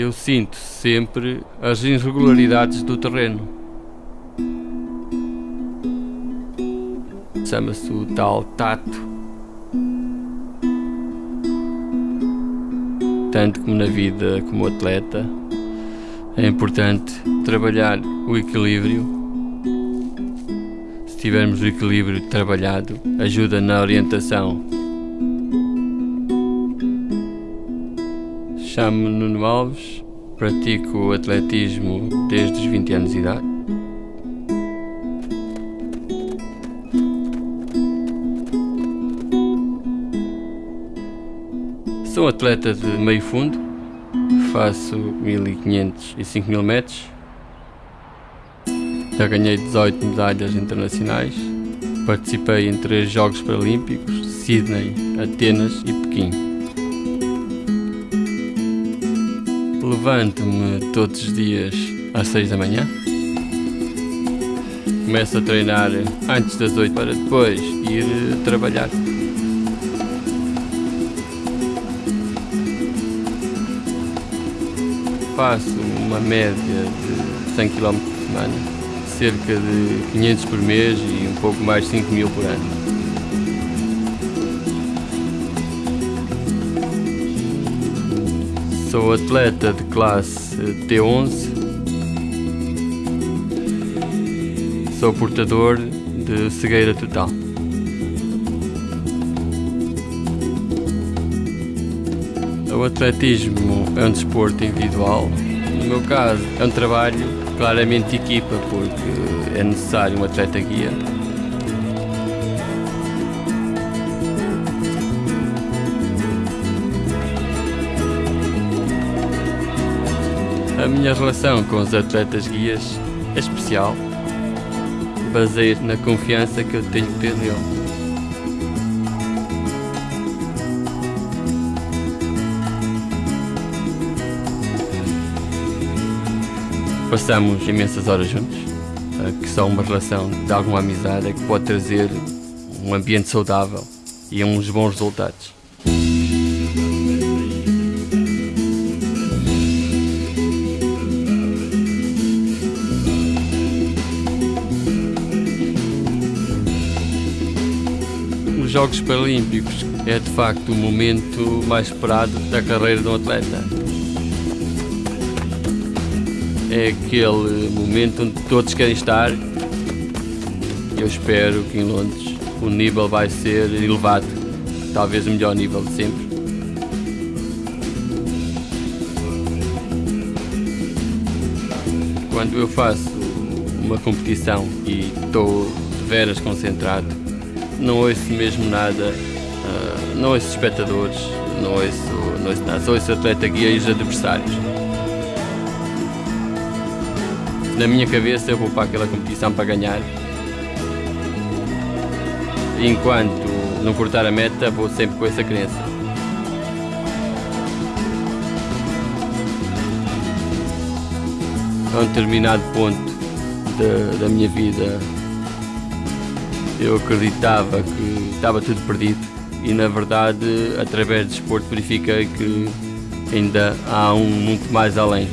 eu sinto sempre as irregularidades do terreno. Chama-se o tal tato. Tanto como na vida como atleta, é importante trabalhar o equilíbrio. Se tivermos o equilíbrio trabalhado, ajuda na orientação Chamo-me Nuno Alves, pratico atletismo desde os 20 anos de idade. Sou atleta de meio fundo, faço 1500 e 5000 metros. Já ganhei 18 medalhas internacionais. Participei em três Jogos Paralímpicos, Sydney, Atenas e Pequim. Levanto-me todos os dias às 6 da manhã. Começo a treinar antes das 8 para depois ir trabalhar. Faço uma média de 100 km por semana, cerca de 500 por mês e um pouco mais de 5 mil por ano. Sou atleta de classe T11. Sou portador de cegueira total. O atletismo é um desporto individual. No meu caso, é um trabalho claramente de equipa, porque é necessário um atleta guia A minha relação com os atletas guias é especial. Baseia-se na confiança que eu tenho que ter nele. Passamos imensas horas juntos, que só uma relação de alguma amizade é que pode trazer um ambiente saudável e uns bons resultados. Jogos Paralímpicos é de facto o momento mais esperado da carreira de um atleta. É aquele momento onde todos querem estar. Eu espero que em Londres o nível vai ser elevado, talvez o melhor nível de sempre. Quando eu faço uma competição e estou de veras concentrado, não ouço mesmo nada, uh, não ouço espectadores, não ouço, não ouço nada, só ouço atleta guia e os adversários. Na minha cabeça eu vou para aquela competição para ganhar. Enquanto não cortar a meta, vou sempre com essa crença. A um determinado ponto da, da minha vida eu acreditava que estava tudo perdido e na verdade através do desporto verifiquei que ainda há um muito mais além.